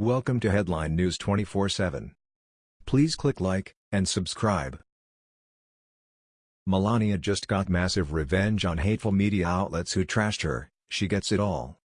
Welcome to Headline News 24/7. Please click like and subscribe. Melania just got massive revenge on hateful media outlets who trashed her. She gets it all.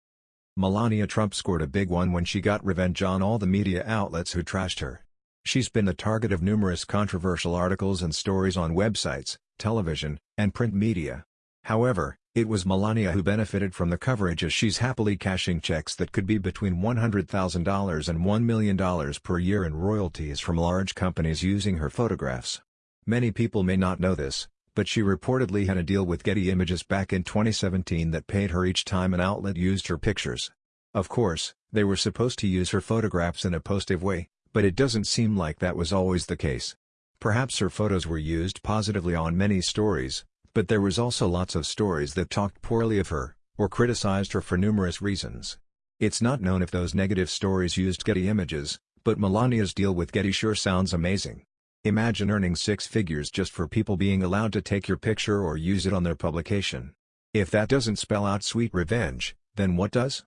Melania Trump scored a big one when she got revenge on all the media outlets who trashed her. She's been the target of numerous controversial articles and stories on websites, television, and print media. However, it was Melania who benefited from the coverage as she's happily cashing checks that could be between $100,000 and $1 million per year in royalties from large companies using her photographs. Many people may not know this, but she reportedly had a deal with Getty Images back in 2017 that paid her each time an outlet used her pictures. Of course, they were supposed to use her photographs in a positive way, but it doesn't seem like that was always the case. Perhaps her photos were used positively on many stories, but there was also lots of stories that talked poorly of her, or criticized her for numerous reasons. It's not known if those negative stories used Getty Images, but Melania's deal with Getty sure sounds amazing. Imagine earning six figures just for people being allowed to take your picture or use it on their publication. If that doesn't spell out sweet revenge, then what does?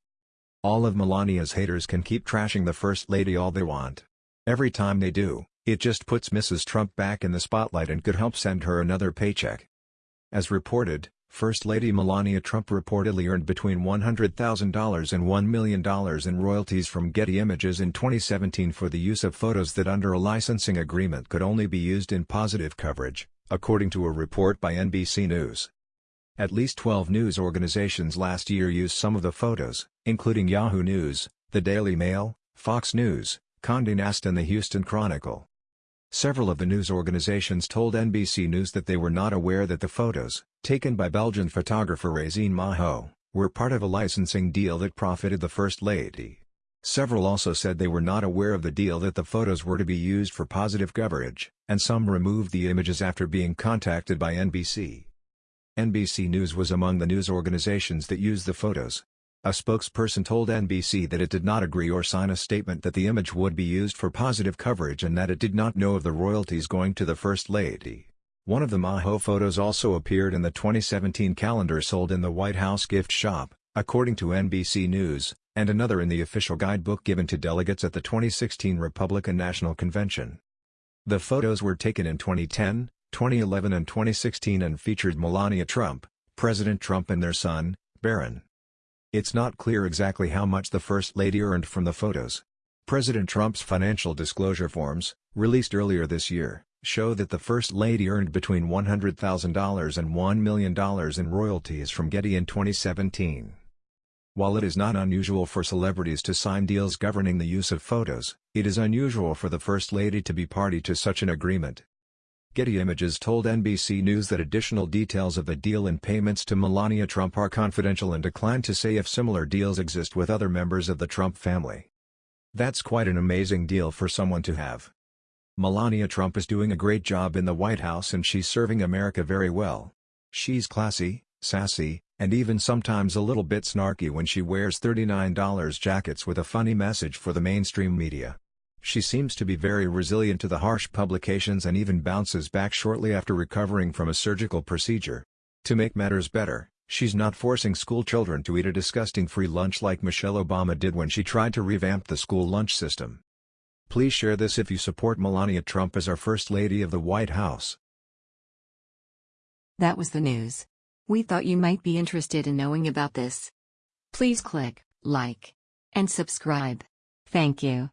All of Melania's haters can keep trashing the First Lady all they want. Every time they do, it just puts Mrs. Trump back in the spotlight and could help send her another paycheck. As reported, First Lady Melania Trump reportedly earned between $100,000 and $1 million in royalties from Getty Images in 2017 for the use of photos that under a licensing agreement could only be used in positive coverage, according to a report by NBC News. At least 12 news organizations last year used some of the photos, including Yahoo News, The Daily Mail, Fox News, Condé Nast and the Houston Chronicle. Several of the news organizations told NBC News that they were not aware that the photos, taken by Belgian photographer Régine Mahaux, were part of a licensing deal that profited the First Lady. Several also said they were not aware of the deal that the photos were to be used for positive coverage, and some removed the images after being contacted by NBC. NBC News was among the news organizations that used the photos, a spokesperson told NBC that it did not agree or sign a statement that the image would be used for positive coverage and that it did not know of the royalties going to the First Lady. One of the Mahaux photos also appeared in the 2017 calendar sold in the White House gift shop, according to NBC News, and another in the official guidebook given to delegates at the 2016 Republican National Convention. The photos were taken in 2010, 2011 and 2016 and featured Melania Trump, President Trump and their son, Barron. It's not clear exactly how much the First Lady earned from the photos. President Trump's financial disclosure forms, released earlier this year, show that the First Lady earned between $100,000 and $1 million in royalties from Getty in 2017. While it is not unusual for celebrities to sign deals governing the use of photos, it is unusual for the First Lady to be party to such an agreement. Getty Images told NBC News that additional details of the deal and payments to Melania Trump are confidential and declined to say if similar deals exist with other members of the Trump family. That's quite an amazing deal for someone to have. Melania Trump is doing a great job in the White House and she's serving America very well. She's classy, sassy, and even sometimes a little bit snarky when she wears $39 jackets with a funny message for the mainstream media. She seems to be very resilient to the harsh publications and even bounces back shortly after recovering from a surgical procedure. To make matters better, she's not forcing school children to eat a disgusting free lunch like Michelle Obama did when she tried to revamp the school lunch system. Please share this if you support Melania Trump as our First Lady of the White House. That was the news. We thought you might be interested in knowing about this. Please click like and subscribe. Thank you.